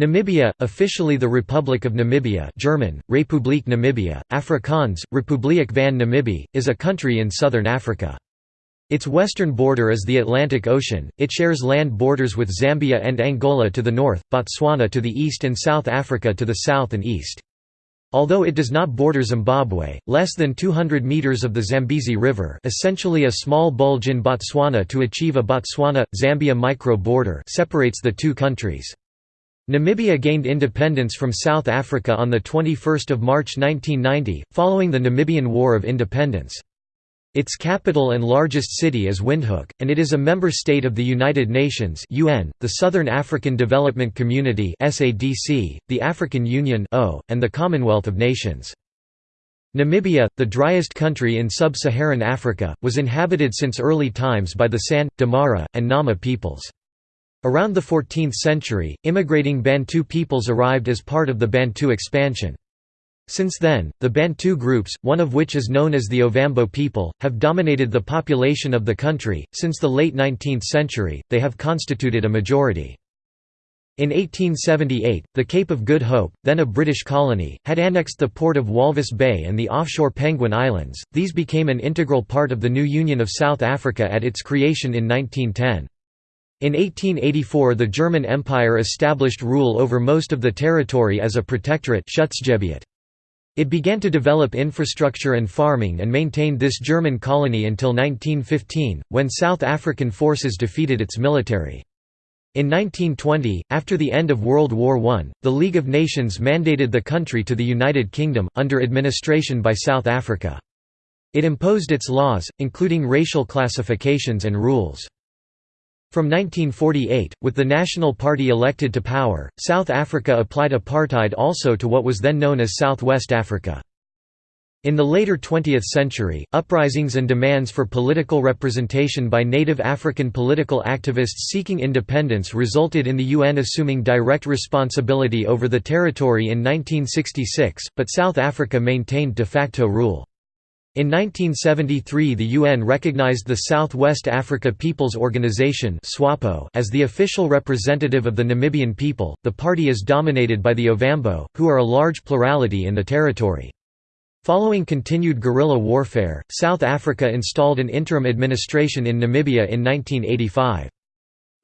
Namibia, officially the Republic of Namibia German, Republiek Namibia, Afrikaans, Republiek van Namibië, is a country in southern Africa. Its western border is the Atlantic Ocean, it shares land borders with Zambia and Angola to the north, Botswana to the east and South Africa to the south and east. Although it does not border Zimbabwe, less than 200 meters of the Zambezi River essentially a small bulge in Botswana to achieve a Botswana-Zambia micro-border separates the two countries. Namibia gained independence from South Africa on 21 March 1990, following the Namibian War of Independence. Its capital and largest city is Windhoek, and it is a member state of the United Nations UN, the Southern African Development Community SADC, the African Union and the Commonwealth of Nations. Namibia, the driest country in sub-Saharan Africa, was inhabited since early times by the San, Damara, and Nama peoples. Around the 14th century, immigrating Bantu peoples arrived as part of the Bantu expansion. Since then, the Bantu groups, one of which is known as the Ovambo people, have dominated the population of the country. Since the late 19th century, they have constituted a majority. In 1878, the Cape of Good Hope, then a British colony, had annexed the port of Walvis Bay and the offshore Penguin Islands. These became an integral part of the new Union of South Africa at its creation in 1910. In 1884 the German Empire established rule over most of the territory as a protectorate It began to develop infrastructure and farming and maintained this German colony until 1915, when South African forces defeated its military. In 1920, after the end of World War I, the League of Nations mandated the country to the United Kingdom, under administration by South Africa. It imposed its laws, including racial classifications and rules. From 1948, with the National Party elected to power, South Africa applied apartheid also to what was then known as Southwest Africa. In the later 20th century, uprisings and demands for political representation by native African political activists seeking independence resulted in the UN assuming direct responsibility over the territory in 1966, but South Africa maintained de facto rule. In 1973 the UN recognized the South-West Africa Peoples Organization as the official representative of the Namibian people. The party is dominated by the Ovambo, who are a large plurality in the territory. Following continued guerrilla warfare, South Africa installed an interim administration in Namibia in 1985.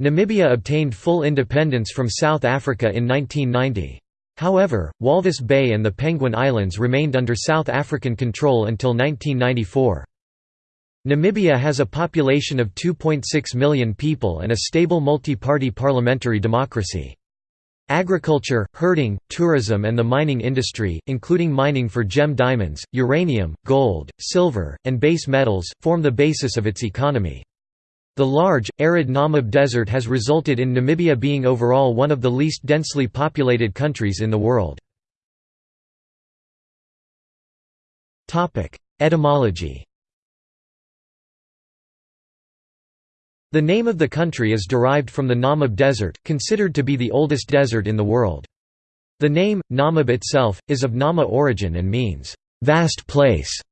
Namibia obtained full independence from South Africa in 1990. However, Walvis Bay and the Penguin Islands remained under South African control until 1994. Namibia has a population of 2.6 million people and a stable multi-party parliamentary democracy. Agriculture, herding, tourism and the mining industry, including mining for gem diamonds, uranium, gold, silver, and base metals, form the basis of its economy. The large, arid Namib Desert has resulted in Namibia being overall one of the least densely populated countries in the world. Etymology The name of the country is derived from the Namib Desert, considered to be the oldest desert in the world. The name, Namib itself, is of Nama origin and means, "...vast place",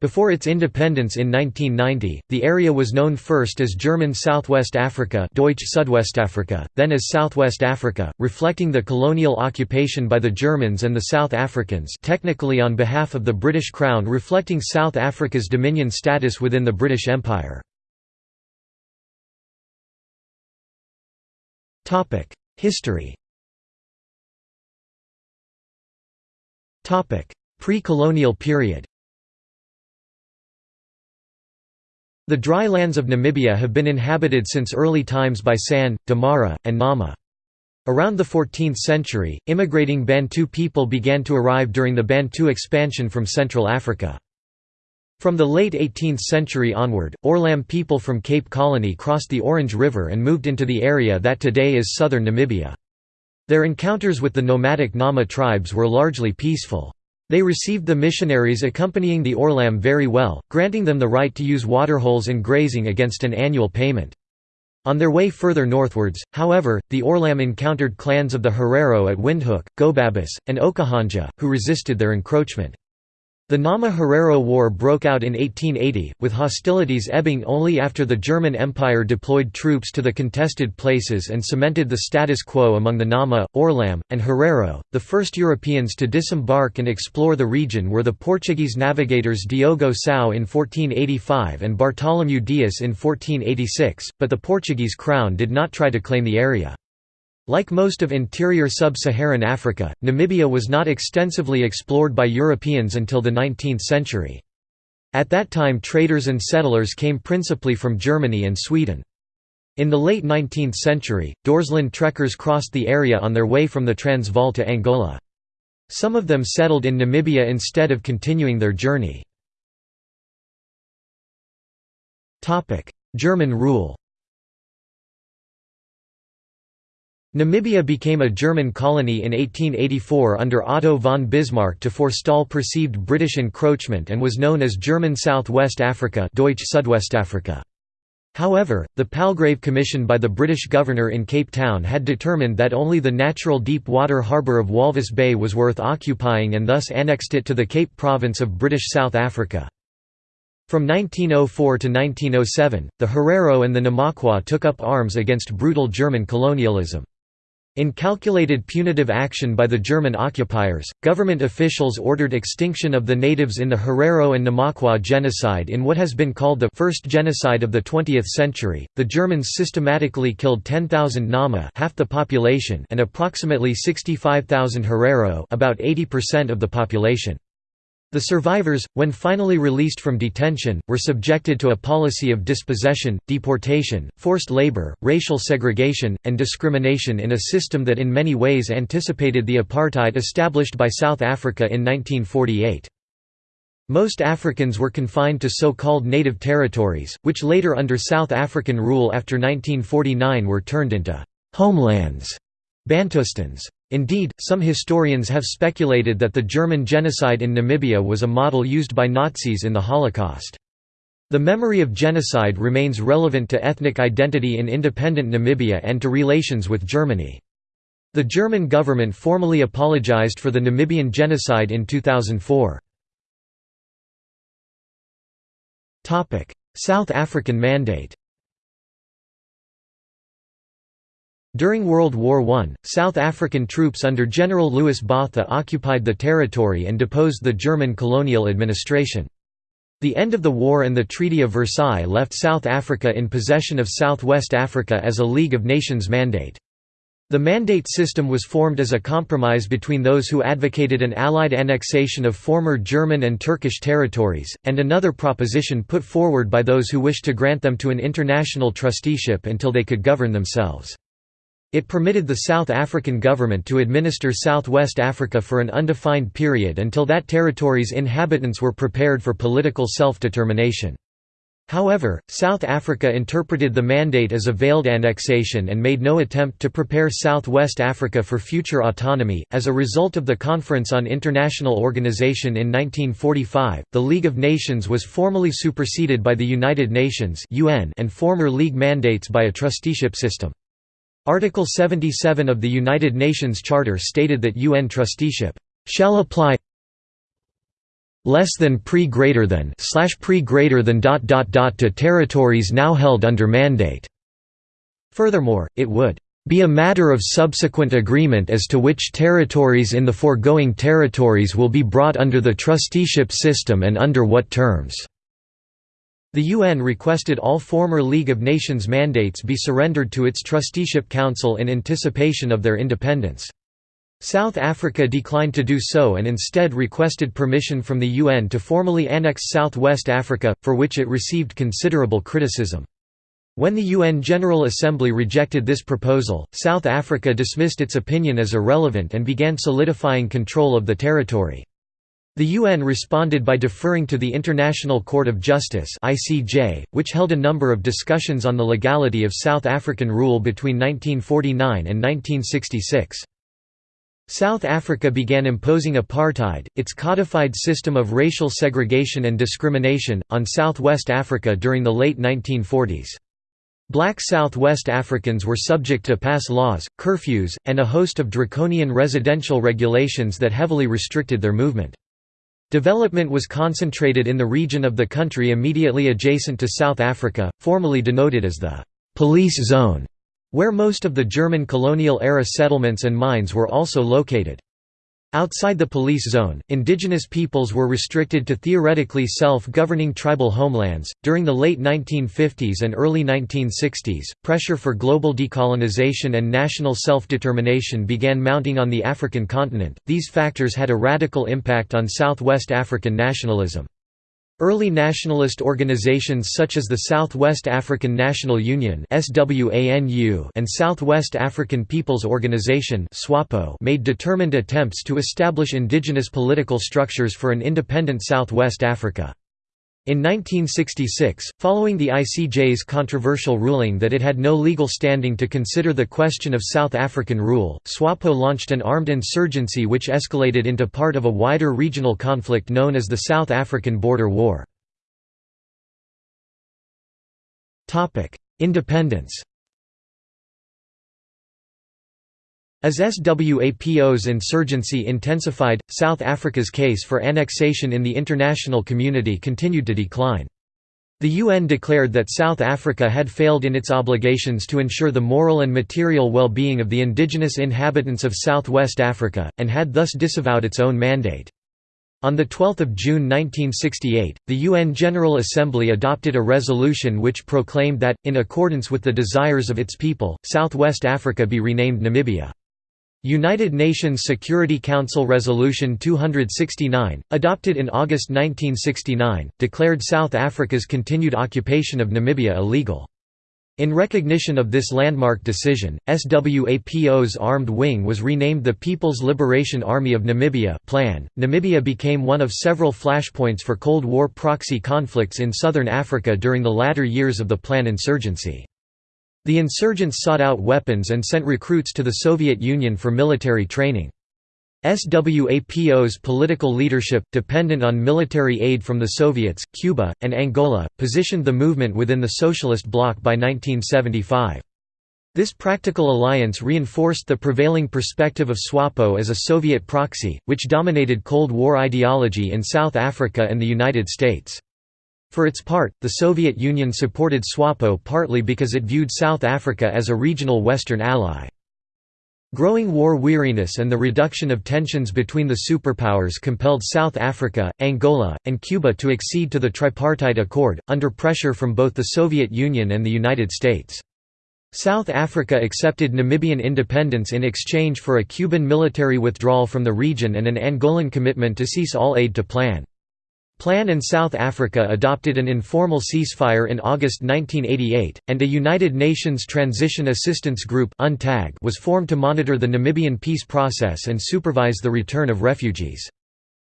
before its independence in 1990, the area was known first as German Southwest Africa Deutsch Südwestafrika, then as Southwest Africa, reflecting the colonial occupation by the Germans and the South Africans technically on behalf of the British Crown reflecting South Africa's dominion status within the British Empire. History Pre-colonial period The dry lands of Namibia have been inhabited since early times by San, Damara, and Nama. Around the 14th century, immigrating Bantu people began to arrive during the Bantu expansion from Central Africa. From the late 18th century onward, Orlam people from Cape Colony crossed the Orange River and moved into the area that today is southern Namibia. Their encounters with the nomadic Nama tribes were largely peaceful. They received the missionaries accompanying the Orlam very well, granting them the right to use waterholes and grazing against an annual payment. On their way further northwards, however, the Orlam encountered clans of the Herero at Windhoek, Gobabis, and Okahandja, who resisted their encroachment. The Nama-Herero War broke out in 1880, with hostilities ebbing only after the German Empire deployed troops to the contested places and cemented the status quo among the Nama, Orlam, and Herero. The first Europeans to disembark and explore the region were the Portuguese navigators Diogo Sao in 1485 and Bartolomeu Dias in 1486, but the Portuguese crown did not try to claim the area. Like most of interior sub-Saharan Africa, Namibia was not extensively explored by Europeans until the 19th century. At that time traders and settlers came principally from Germany and Sweden. In the late 19th century, Dorsland trekkers crossed the area on their way from the Transvaal to Angola. Some of them settled in Namibia instead of continuing their journey. German rule Namibia became a German colony in 1884 under Otto von Bismarck to forestall perceived British encroachment and was known as German Southwest Africa Deutsch Südwestafrika. However, the Palgrave Commission by the British governor in Cape Town had determined that only the natural deep water harbour of Walvis Bay was worth occupying and thus annexed it to the Cape Province of British South Africa. From 1904 to 1907, the Herero and the Namaqua took up arms against brutal German colonialism. In calculated punitive action by the German occupiers, government officials ordered extinction of the natives in the Herero and Namaqua genocide in what has been called the first genocide of the 20th century. The Germans systematically killed 10,000 Nama, half the population, and approximately 65,000 Herero, about 80% of the population. The survivors, when finally released from detention, were subjected to a policy of dispossession, deportation, forced labor, racial segregation, and discrimination in a system that in many ways anticipated the apartheid established by South Africa in 1948. Most Africans were confined to so-called native territories, which later under South African rule after 1949 were turned into «homelands» Bantustans. Indeed, some historians have speculated that the German genocide in Namibia was a model used by Nazis in the Holocaust. The memory of genocide remains relevant to ethnic identity in independent Namibia and to relations with Germany. The German government formally apologized for the Namibian genocide in 2004. South African Mandate During World War I, South African troops under General Louis Botha occupied the territory and deposed the German colonial administration. The end of the war and the Treaty of Versailles left South Africa in possession of Southwest Africa as a League of Nations mandate. The mandate system was formed as a compromise between those who advocated an Allied annexation of former German and Turkish territories, and another proposition put forward by those who wished to grant them to an international trusteeship until they could govern themselves. It permitted the South African government to administer Southwest Africa for an undefined period until that territory's inhabitants were prepared for political self-determination. However, South Africa interpreted the mandate as a veiled annexation and made no attempt to prepare Southwest Africa for future autonomy. As a result of the Conference on International Organization in 1945, the League of Nations was formally superseded by the United Nations (UN) and former League mandates by a trusteeship system. Article 77 of the United Nations Charter stated that UN trusteeship shall apply less than pre greater than slash pre greater than dot dot dot to territories now held under mandate. Furthermore, it would be a matter of subsequent agreement as to which territories in the foregoing territories will be brought under the trusteeship system and under what terms. The UN requested all former League of Nations mandates be surrendered to its Trusteeship Council in anticipation of their independence. South Africa declined to do so and instead requested permission from the UN to formally annex Southwest Africa, for which it received considerable criticism. When the UN General Assembly rejected this proposal, South Africa dismissed its opinion as irrelevant and began solidifying control of the territory. The UN responded by deferring to the International Court of Justice (ICJ), which held a number of discussions on the legality of South African rule between 1949 and 1966. South Africa began imposing apartheid, its codified system of racial segregation and discrimination, on Southwest Africa during the late 1940s. Black Southwest Africans were subject to pass laws, curfews, and a host of draconian residential regulations that heavily restricted their movement. Development was concentrated in the region of the country immediately adjacent to South Africa, formerly denoted as the «police zone», where most of the German colonial-era settlements and mines were also located. Outside the police zone, indigenous peoples were restricted to theoretically self-governing tribal homelands. During the late 1950s and early 1960s, pressure for global decolonization and national self-determination began mounting on the African continent. These factors had a radical impact on Southwest African nationalism. Early nationalist organizations such as the Southwest African National Union and Southwest African People's Organization made determined attempts to establish indigenous political structures for an independent Southwest Africa. In 1966, following the ICJ's controversial ruling that it had no legal standing to consider the question of South African rule, SWAPO launched an armed insurgency which escalated into part of a wider regional conflict known as the South African Border War. Independence As SWAPO's insurgency intensified, South Africa's case for annexation in the international community continued to decline. The UN declared that South Africa had failed in its obligations to ensure the moral and material well-being of the indigenous inhabitants of Southwest Africa, and had thus disavowed its own mandate. On 12 June 1968, the UN General Assembly adopted a resolution which proclaimed that, in accordance with the desires of its people, Southwest Africa be renamed Namibia. United Nations Security Council Resolution 269, adopted in August 1969, declared South Africa's continued occupation of Namibia illegal. In recognition of this landmark decision, SWAPO's armed wing was renamed the People's Liberation Army of Namibia Plan. .Namibia became one of several flashpoints for Cold War proxy conflicts in southern Africa during the latter years of the Plan insurgency. The insurgents sought out weapons and sent recruits to the Soviet Union for military training. SWAPO's political leadership, dependent on military aid from the Soviets, Cuba, and Angola, positioned the movement within the Socialist bloc by 1975. This practical alliance reinforced the prevailing perspective of SWAPO as a Soviet proxy, which dominated Cold War ideology in South Africa and the United States. For its part, the Soviet Union supported SWAPO partly because it viewed South Africa as a regional Western ally. Growing war weariness and the reduction of tensions between the superpowers compelled South Africa, Angola, and Cuba to accede to the Tripartite Accord, under pressure from both the Soviet Union and the United States. South Africa accepted Namibian independence in exchange for a Cuban military withdrawal from the region and an Angolan commitment to cease all aid to Plan. Plan and South Africa adopted an informal ceasefire in August 1988, and a United Nations Transition Assistance Group was formed to monitor the Namibian peace process and supervise the return of refugees.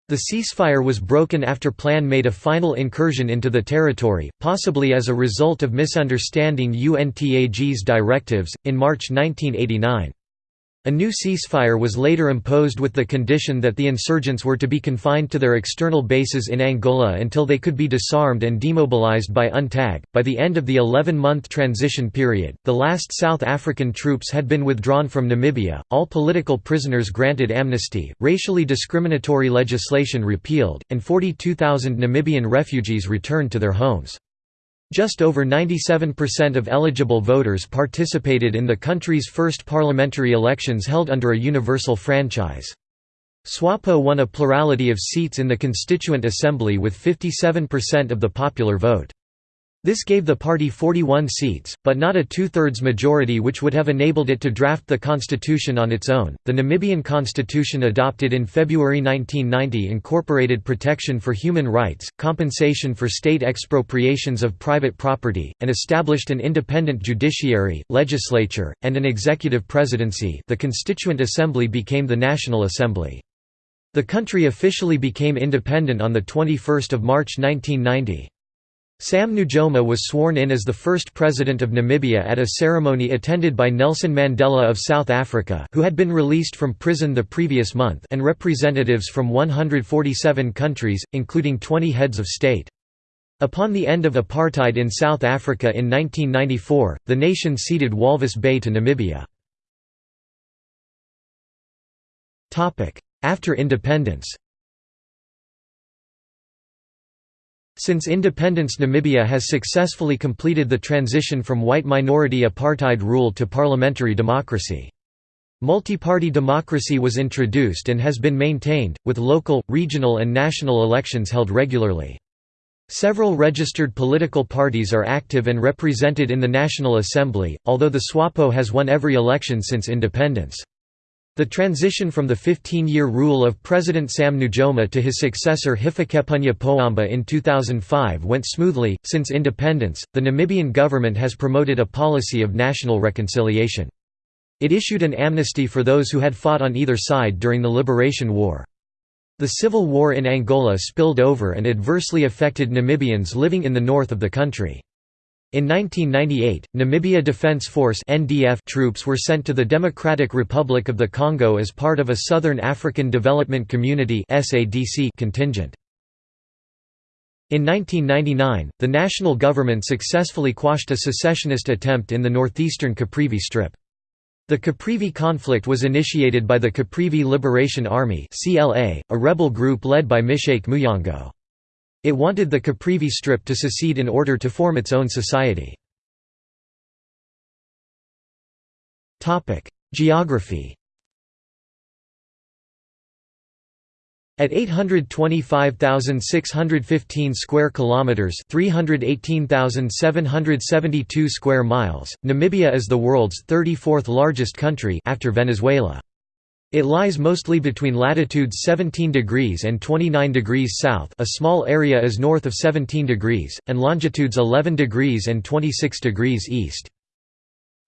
The ceasefire was broken after Plan made a final incursion into the territory, possibly as a result of misunderstanding UNTAG's directives, in March 1989. A new ceasefire was later imposed with the condition that the insurgents were to be confined to their external bases in Angola until they could be disarmed and demobilized by UNTAG. By the end of the 11 month transition period, the last South African troops had been withdrawn from Namibia, all political prisoners granted amnesty, racially discriminatory legislation repealed, and 42,000 Namibian refugees returned to their homes. Just over 97% of eligible voters participated in the country's first parliamentary elections held under a universal franchise. SWAPO won a plurality of seats in the Constituent Assembly with 57% of the popular vote. This gave the party 41 seats, but not a two-thirds majority which would have enabled it to draft the constitution on its own. The Namibian constitution adopted in February 1990 incorporated protection for human rights, compensation for state expropriations of private property, and established an independent judiciary, legislature, and an executive presidency. The Constituent Assembly became the National Assembly. The country officially became independent on the 21st of March 1990. Sam Nujoma was sworn in as the first president of Namibia at a ceremony attended by Nelson Mandela of South Africa who had been released from prison the previous month and representatives from 147 countries, including 20 heads of state. Upon the end of apartheid in South Africa in 1994, the nation ceded Walvis Bay to Namibia. After independence Since independence Namibia has successfully completed the transition from white minority apartheid rule to parliamentary democracy. Multi-party democracy was introduced and has been maintained, with local, regional and national elections held regularly. Several registered political parties are active and represented in the National Assembly, although the SWAPO has won every election since independence. The transition from the 15-year rule of President Sam Nujoma to his successor Hifikepunye Pohamba in 2005 went smoothly. Since independence, the Namibian government has promoted a policy of national reconciliation. It issued an amnesty for those who had fought on either side during the Liberation War. The civil war in Angola spilled over and adversely affected Namibians living in the north of the country. In 1998, Namibia Defense Force (NDF) troops were sent to the Democratic Republic of the Congo as part of a Southern African Development Community (SADC) contingent. In 1999, the national government successfully quashed a secessionist attempt in the northeastern Caprivi Strip. The Caprivi conflict was initiated by the Caprivi Liberation Army (CLA), a rebel group led by Mishake Muyongo. It wanted the Caprivi Strip to secede in order to form its own society. Geography At 825,615 square kilometers, 318,772 square miles, Namibia is the world's 34th largest country after Venezuela. It lies mostly between latitudes 17 degrees and 29 degrees south a small area is north of 17 degrees, and longitudes 11 degrees and 26 degrees east.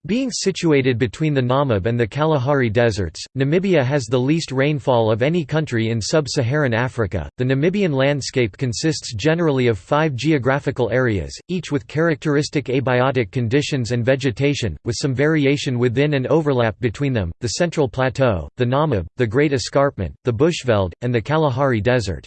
Being situated between the Namib and the Kalahari deserts, Namibia has the least rainfall of any country in sub-Saharan Africa. The Namibian landscape consists generally of 5 geographical areas, each with characteristic abiotic conditions and vegetation, with some variation within and overlap between them: the Central Plateau, the Namib, the Great Escarpment, the Bushveld, and the Kalahari Desert.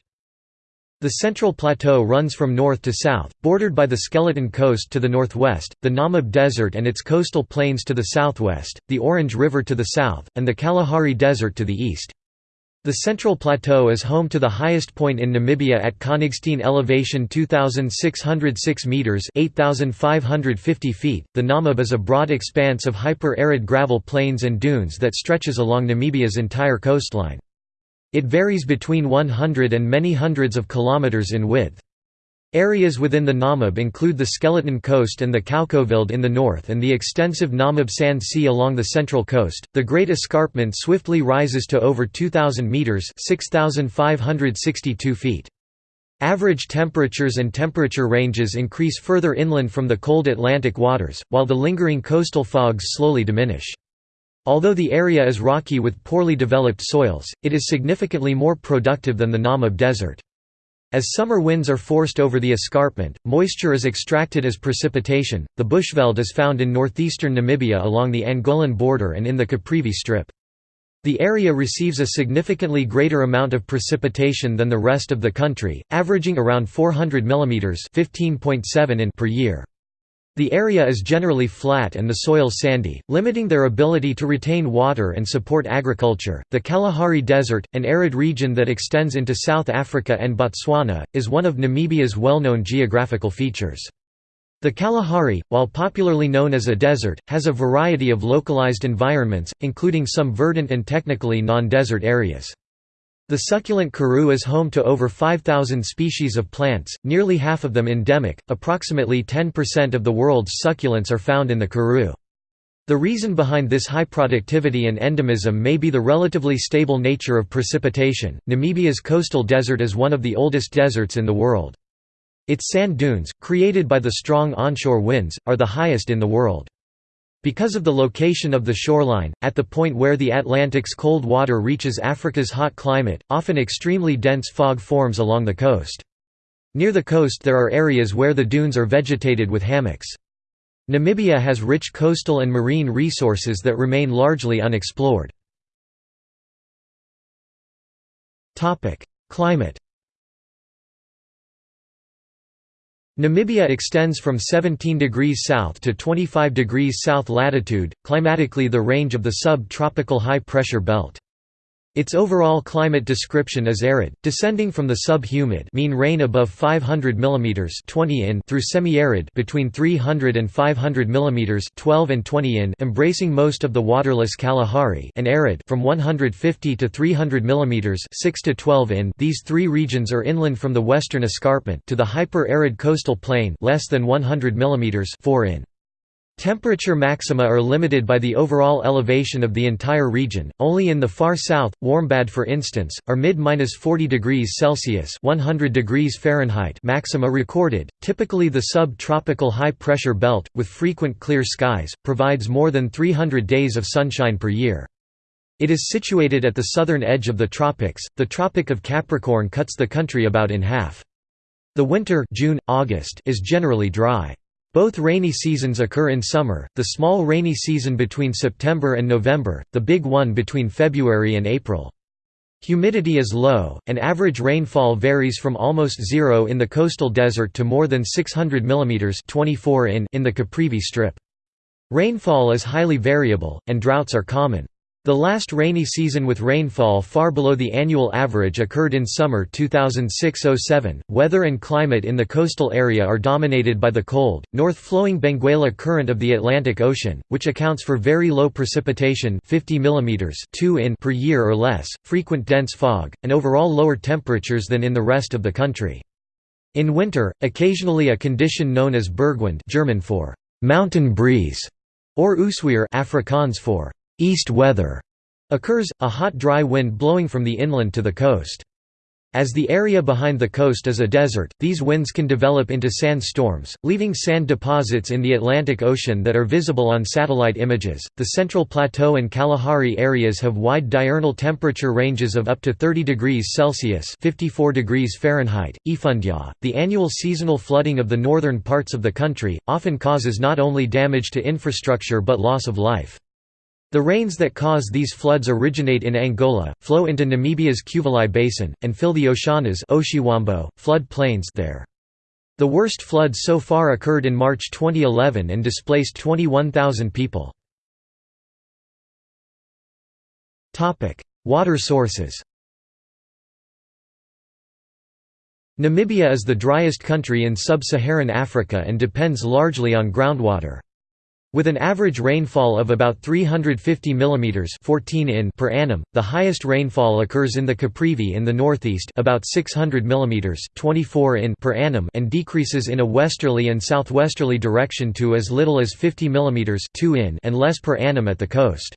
The Central Plateau runs from north to south, bordered by the Skeleton Coast to the northwest, the Namib Desert and its coastal plains to the southwest, the Orange River to the south, and the Kalahari Desert to the east. The Central Plateau is home to the highest point in Namibia at Konigstein elevation 2606 meters, 8550 feet. The Namib is a broad expanse of hyper-arid gravel plains and dunes that stretches along Namibia's entire coastline. It varies between 100 and many hundreds of kilometers in width. Areas within the Namib include the Skeleton Coast and the Kaokoveld in the north and the extensive Namib Sand Sea along the central coast. The Great Escarpment swiftly rises to over 2000 meters, 6562 feet. Average temperatures and temperature ranges increase further inland from the cold Atlantic waters, while the lingering coastal fogs slowly diminish. Although the area is rocky with poorly developed soils, it is significantly more productive than the Namib Desert. As summer winds are forced over the escarpment, moisture is extracted as precipitation. The Bushveld is found in northeastern Namibia along the Angolan border and in the Caprivi Strip. The area receives a significantly greater amount of precipitation than the rest of the country, averaging around 400 mm (15.7 in) per year. The area is generally flat and the soil sandy, limiting their ability to retain water and support agriculture. The Kalahari Desert, an arid region that extends into South Africa and Botswana, is one of Namibia's well-known geographical features. The Kalahari, while popularly known as a desert, has a variety of localized environments, including some verdant and technically non-desert areas. The succulent karoo is home to over 5,000 species of plants, nearly half of them endemic. Approximately 10% of the world's succulents are found in the karoo. The reason behind this high productivity and endemism may be the relatively stable nature of precipitation. Namibia's coastal desert is one of the oldest deserts in the world. Its sand dunes, created by the strong onshore winds, are the highest in the world. Because of the location of the shoreline, at the point where the Atlantic's cold water reaches Africa's hot climate, often extremely dense fog forms along the coast. Near the coast there are areas where the dunes are vegetated with hummocks. Namibia has rich coastal and marine resources that remain largely unexplored. Climate Namibia extends from 17 degrees south to 25 degrees south latitude, climatically the range of the sub-tropical high-pressure belt. Its overall climate description is arid, descending from the sub-humid mean rain above 500 mm 20 in through semi-arid between 300 and 500 mm 12 and 20 in embracing most of the waterless Kalahari and arid from 150 to 300 mm 6 to 12 in these three regions are inland from the western escarpment to the hyper-arid coastal plain less than 100 mm 4 in. Temperature maxima are limited by the overall elevation of the entire region. Only in the far south, Warmbad for instance, are mid-40 degrees Celsius (100 degrees Fahrenheit) maxima recorded. Typically, the sub-tropical high-pressure belt, with frequent clear skies, provides more than 300 days of sunshine per year. It is situated at the southern edge of the tropics. The Tropic of Capricorn cuts the country about in half. The winter June, August is generally dry. Both rainy seasons occur in summer, the small rainy season between September and November, the big one between February and April. Humidity is low, and average rainfall varies from almost zero in the coastal desert to more than 600 mm 24 in in the Caprivi Strip. Rainfall is highly variable, and droughts are common. The last rainy season with rainfall far below the annual average occurred in summer 2006–07. Weather and climate in the coastal area are dominated by the cold, north-flowing Benguela Current of the Atlantic Ocean, which accounts for very low precipitation 50 mm 2 in per year or less, frequent dense fog, and overall lower temperatures than in the rest of the country. In winter, occasionally a condition known as Bergwind German for «mountain breeze» or Oosweer Afrikaans for east weather occurs, a hot dry wind blowing from the inland to the coast. As the area behind the coast is a desert, these winds can develop into sand storms, leaving sand deposits in the Atlantic Ocean that are visible on satellite images. The Central Plateau and Kalahari areas have wide diurnal temperature ranges of up to 30 degrees Celsius (54 degrees Fahrenheit). Efundja, the annual seasonal flooding of the northern parts of the country, often causes not only damage to infrastructure but loss of life. The rains that cause these floods originate in Angola, flow into Namibia's Cuvelai Basin, and fill the Oshanas flood plains there. The worst floods so far occurred in March 2011 and displaced 21,000 people. Water sources Namibia is the driest country in sub-Saharan Africa and depends largely on groundwater. With an average rainfall of about 350 mm 14 in per annum, the highest rainfall occurs in the Caprivi in the northeast about 600 mm 24 in per annum and decreases in a westerly and southwesterly direction to as little as 50 mm 2 in and less per annum at the coast.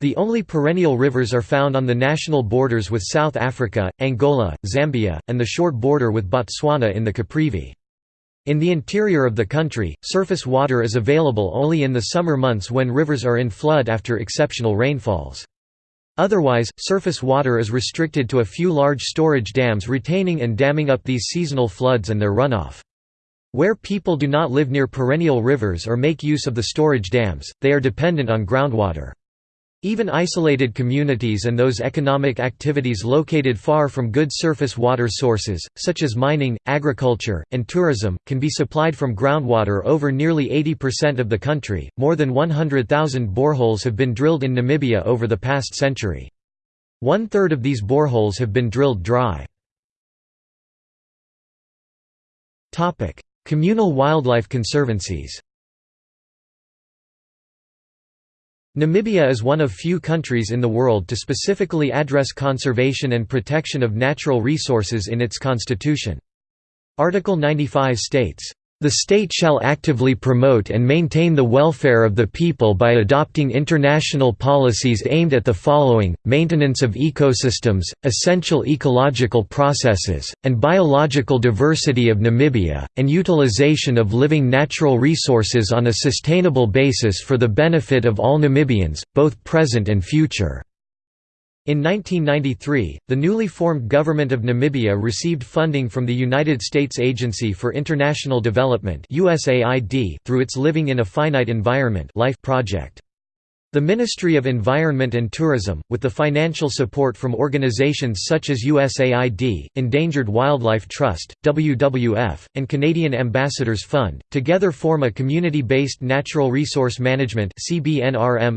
The only perennial rivers are found on the national borders with South Africa, Angola, Zambia, and the short border with Botswana in the Caprivi. In the interior of the country, surface water is available only in the summer months when rivers are in flood after exceptional rainfalls. Otherwise, surface water is restricted to a few large storage dams retaining and damming up these seasonal floods and their runoff. Where people do not live near perennial rivers or make use of the storage dams, they are dependent on groundwater. Even isolated communities and those economic activities located far from good surface water sources, such as mining, agriculture, and tourism, can be supplied from groundwater over nearly 80% of the country. More than 100,000 boreholes have been drilled in Namibia over the past century. One third of these boreholes have been drilled dry. Communal wildlife conservancies Namibia is one of few countries in the world to specifically address conservation and protection of natural resources in its constitution. Article 95 states, the state shall actively promote and maintain the welfare of the people by adopting international policies aimed at the following, maintenance of ecosystems, essential ecological processes, and biological diversity of Namibia, and utilization of living natural resources on a sustainable basis for the benefit of all Namibians, both present and future. In 1993, the newly formed Government of Namibia received funding from the United States Agency for International Development USAID through its Living in a Finite Environment LIFE project. The Ministry of Environment and Tourism, with the financial support from organizations such as USAID, Endangered Wildlife Trust, WWF, and Canadian Ambassadors Fund, together form a community-based natural resource management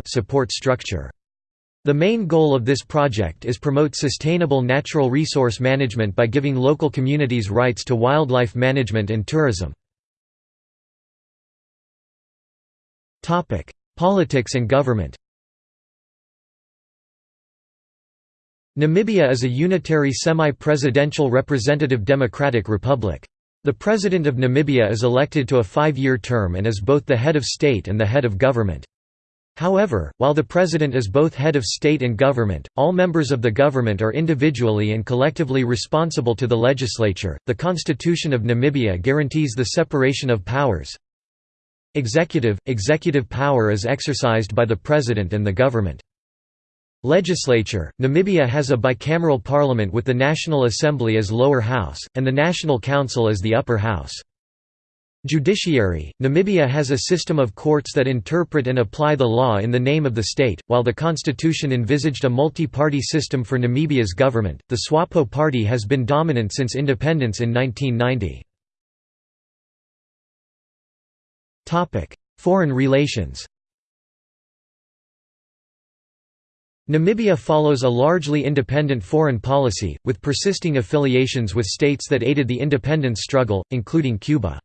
support structure. The main goal of this project is promote sustainable natural resource management by giving local communities rights to wildlife management and tourism. Politics and government Namibia is a unitary semi-presidential representative democratic republic. The President of Namibia is elected to a five-year term and is both the head of state and the head of government. However, while the President is both head of state and government, all members of the government are individually and collectively responsible to the legislature. The Constitution of Namibia guarantees the separation of powers. Executive Executive power is exercised by the President and the government. Legislature Namibia has a bicameral parliament with the National Assembly as lower house, and the National Council as the upper house. Judiciary Namibia has a system of courts that interpret and apply the law in the name of the state. While the constitution envisaged a multi party system for Namibia's government, the SWAPO party has been dominant since independence in 1990. Foreign relations Namibia follows a largely independent foreign policy, with persisting affiliations with states that aided the independence struggle, including Cuba.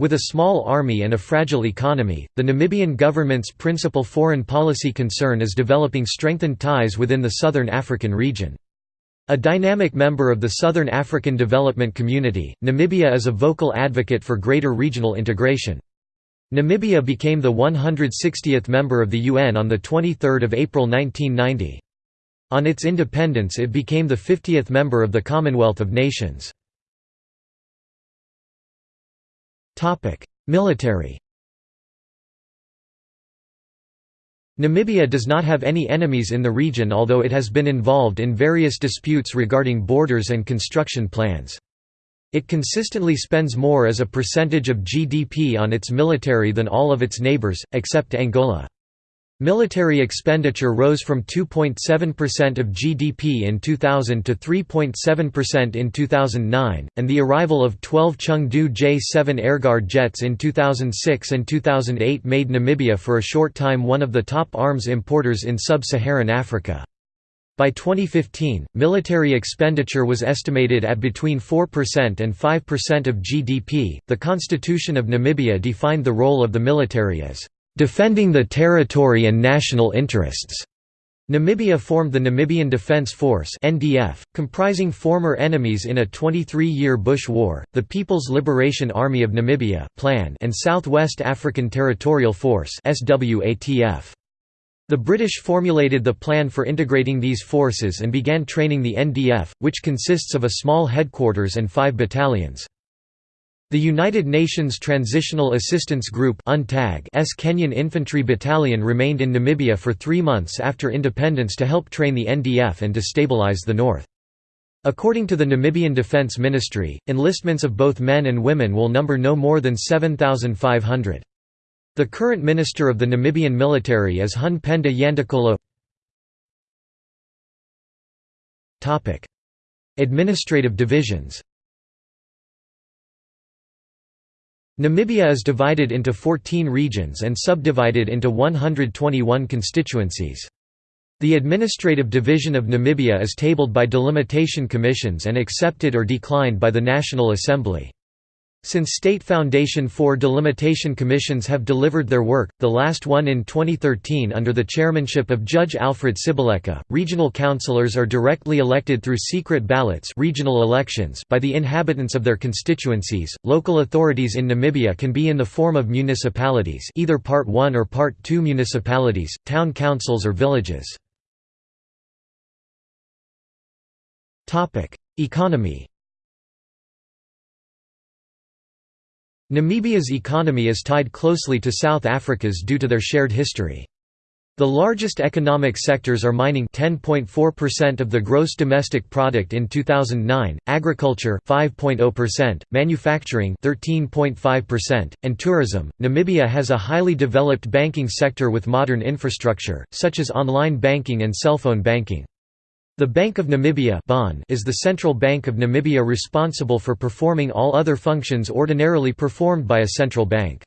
With a small army and a fragile economy, the Namibian government's principal foreign policy concern is developing strengthened ties within the Southern African region. A dynamic member of the Southern African Development Community, Namibia is a vocal advocate for greater regional integration. Namibia became the 160th member of the UN on 23 April 1990. On its independence it became the 50th member of the Commonwealth of Nations. Military Namibia does not have any enemies in the region although it has been involved in various disputes regarding borders and construction plans. It consistently spends more as a percentage of GDP on its military than all of its neighbors, except Angola. Military expenditure rose from 2.7% of GDP in 2000 to 3.7% in 2009, and the arrival of 12 Chengdu J-7 Airguard jets in 2006 and 2008 made Namibia for a short time one of the top arms importers in sub-Saharan Africa. By 2015, military expenditure was estimated at between 4% and 5% of GDP. The Constitution of Namibia defined the role of the military as defending the territory and national interests. Namibia formed the Namibian Defence Force (NDF), comprising former enemies in a 23-year Bush War, the People's Liberation Army of Namibia (PLAN) and Southwest African Territorial Force (SWATF). The British formulated the plan for integrating these forces and began training the NDF, which consists of a small headquarters and five battalions. The United Nations Transitional Assistance Group S Kenyan Infantry Battalion remained in Namibia for three months after independence to help train the NDF and destabilize the north. According to the Namibian Defence Ministry, enlistments of both men and women will number no more than 7,500. The current minister of the Namibian military is Hun Penda Ya Ndakolo Administrative divisions Namibia is divided into 14 regions and subdivided into 121 constituencies. The administrative division of Namibia is tabled by delimitation commissions and accepted or declined by the National Assembly. Since State Foundation four delimitation commissions have delivered their work, the last one in 2013 under the chairmanship of Judge Alfred Siboleka, regional councillors are directly elected through secret ballots regional elections by the inhabitants of their constituencies. Local authorities in Namibia can be in the form of municipalities either Part 1 or Part 2 municipalities, town councils or villages. Economy Namibia's economy is tied closely to South Africa's due to their shared history. The largest economic sectors are mining 10.4% of the gross domestic product in 2009, agriculture 5.0%, manufacturing 13.5%, and tourism. Namibia has a highly developed banking sector with modern infrastructure such as online banking and cell phone banking. The Bank of Namibia is the central bank of Namibia responsible for performing all other functions ordinarily performed by a central bank.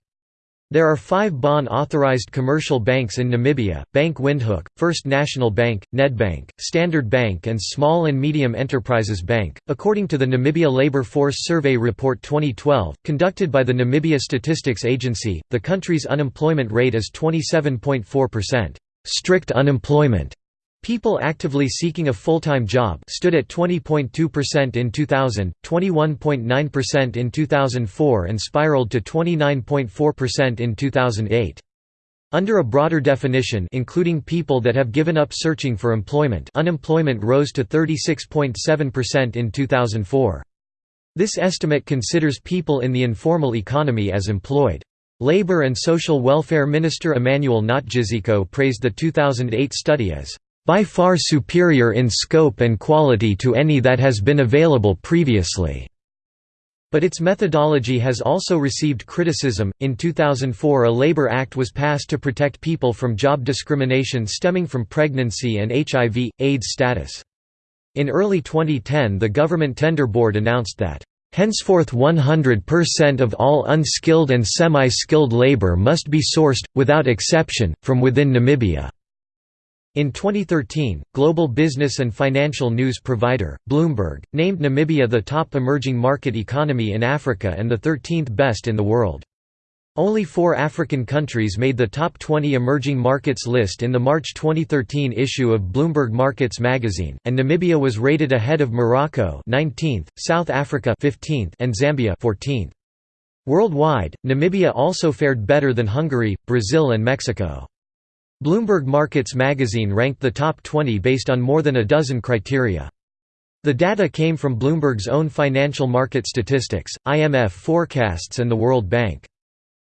There are five bond-authorized commercial banks in Namibia, Bank Windhoek, First National Bank, Nedbank, Standard Bank and Small and Medium Enterprises Bank. According to the Namibia Labour Force Survey Report 2012, conducted by the Namibia Statistics Agency, the country's unemployment rate is 27.4%. Strict unemployment People actively seeking a full-time job stood at 20.2% in 2000, 21.9% in 2004 and spiraled to 29.4% in 2008. Under a broader definition including people that have given up searching for employment unemployment rose to 36.7% in 2004. This estimate considers people in the informal economy as employed. Labor and Social Welfare Minister Emmanuel Ngatjizeko praised the 2008 study as by far superior in scope and quality to any that has been available previously. But its methodology has also received criticism. In 2004, a Labor Act was passed to protect people from job discrimination stemming from pregnancy and HIV AIDS status. In early 2010, the Government Tender Board announced that Henceforth 100% of all unskilled and semi-skilled labor must be sourced, without exception, from within Namibia. In 2013, global business and financial news provider, Bloomberg, named Namibia the top emerging market economy in Africa and the 13th best in the world. Only four African countries made the top 20 emerging markets list in the March 2013 issue of Bloomberg Markets magazine, and Namibia was rated ahead of Morocco 19th, South Africa 15th, and Zambia 14th. Worldwide, Namibia also fared better than Hungary, Brazil and Mexico. Bloomberg Markets magazine ranked the top 20 based on more than a dozen criteria. The data came from Bloomberg's own financial market statistics, IMF forecasts and the World Bank.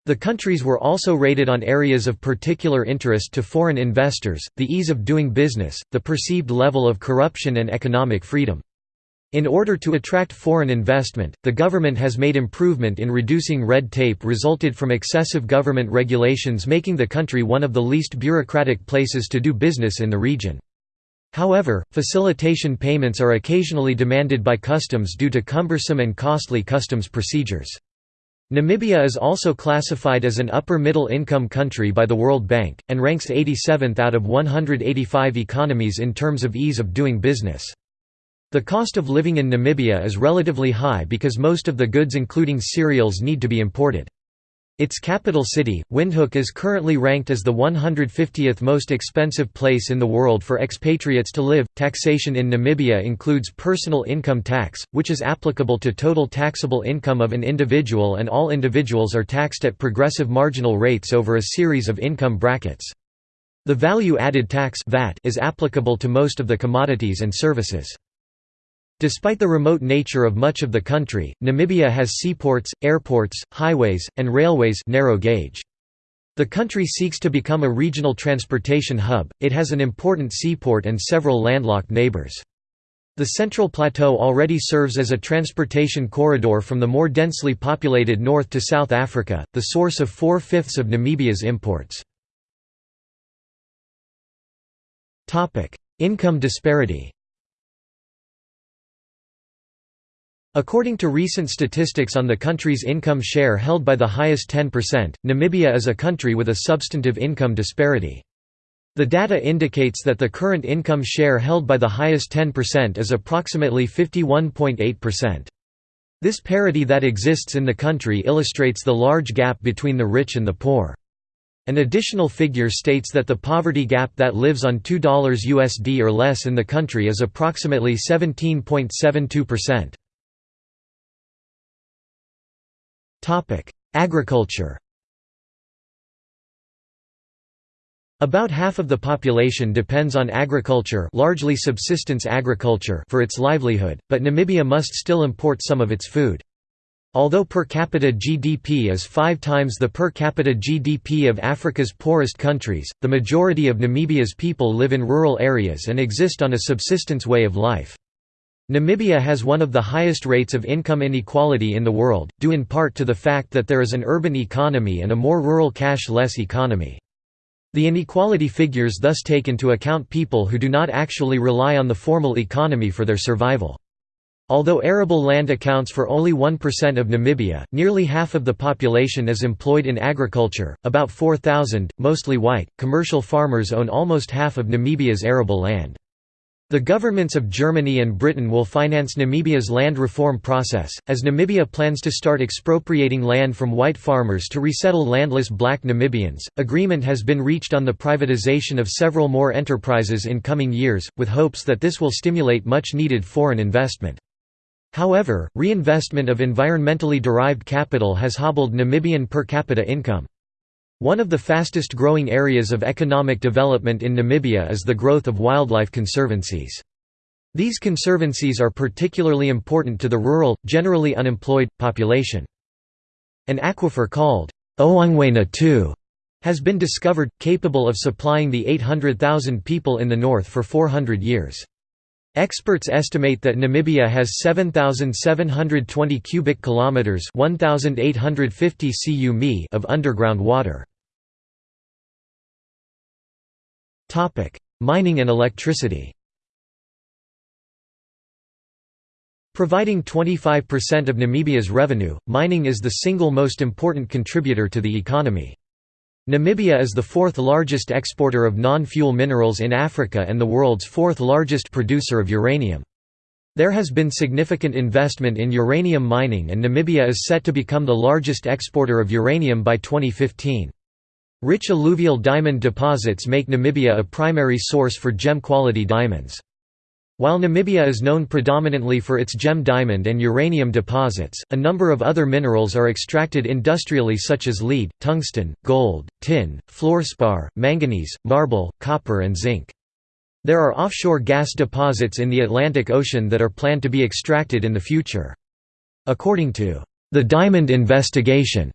The countries were also rated on areas of particular interest to foreign investors, the ease of doing business, the perceived level of corruption and economic freedom. In order to attract foreign investment, the government has made improvement in reducing red tape resulted from excessive government regulations making the country one of the least bureaucratic places to do business in the region. However, facilitation payments are occasionally demanded by customs due to cumbersome and costly customs procedures. Namibia is also classified as an upper-middle income country by the World Bank, and ranks 87th out of 185 economies in terms of ease of doing business. The cost of living in Namibia is relatively high because most of the goods including cereals need to be imported. Its capital city, Windhoek is currently ranked as the 150th most expensive place in the world for expatriates to live. Taxation in Namibia includes personal income tax, which is applicable to total taxable income of an individual and all individuals are taxed at progressive marginal rates over a series of income brackets. The value-added tax (VAT) is applicable to most of the commodities and services. Despite the remote nature of much of the country, Namibia has seaports, airports, highways, and railways narrow gauge. The country seeks to become a regional transportation hub, it has an important seaport and several landlocked neighbors. The Central Plateau already serves as a transportation corridor from the more densely populated north to South Africa, the source of four-fifths of Namibia's imports. Income disparity According to recent statistics on the country's income share held by the highest 10%, Namibia is a country with a substantive income disparity. The data indicates that the current income share held by the highest 10% is approximately 51.8%. This parity that exists in the country illustrates the large gap between the rich and the poor. An additional figure states that the poverty gap that lives on $2 USD or less in the country is approximately 17.72%. Agriculture About half of the population depends on agriculture largely subsistence agriculture for its livelihood, but Namibia must still import some of its food. Although per capita GDP is five times the per capita GDP of Africa's poorest countries, the majority of Namibia's people live in rural areas and exist on a subsistence way of life. Namibia has one of the highest rates of income inequality in the world, due in part to the fact that there is an urban economy and a more rural cash-less economy. The inequality figures thus take into account people who do not actually rely on the formal economy for their survival. Although arable land accounts for only 1% of Namibia, nearly half of the population is employed in agriculture. About 4,000, mostly white, commercial farmers own almost half of Namibia's arable land. The governments of Germany and Britain will finance Namibia's land reform process, as Namibia plans to start expropriating land from white farmers to resettle landless black Namibians. Agreement has been reached on the privatization of several more enterprises in coming years, with hopes that this will stimulate much needed foreign investment. However, reinvestment of environmentally derived capital has hobbled Namibian per capita income. One of the fastest growing areas of economic development in Namibia is the growth of wildlife conservancies. These conservancies are particularly important to the rural, generally unemployed, population. An aquifer called Ohangwena II has been discovered, capable of supplying the 800,000 people in the north for 400 years. Experts estimate that Namibia has 7720 cubic kilometers, 1850 cu mi) of underground water. Topic: Mining and electricity. Providing 25% of Namibia's revenue, mining is the single most important contributor to the economy. Namibia is the fourth largest exporter of non-fuel minerals in Africa and the world's fourth largest producer of uranium. There has been significant investment in uranium mining and Namibia is set to become the largest exporter of uranium by 2015. Rich alluvial diamond deposits make Namibia a primary source for gem-quality diamonds. While Namibia is known predominantly for its gem diamond and uranium deposits, a number of other minerals are extracted industrially such as lead, tungsten, gold, tin, fluorspar, manganese, marble, copper and zinc. There are offshore gas deposits in the Atlantic Ocean that are planned to be extracted in the future. According to the Diamond Investigation,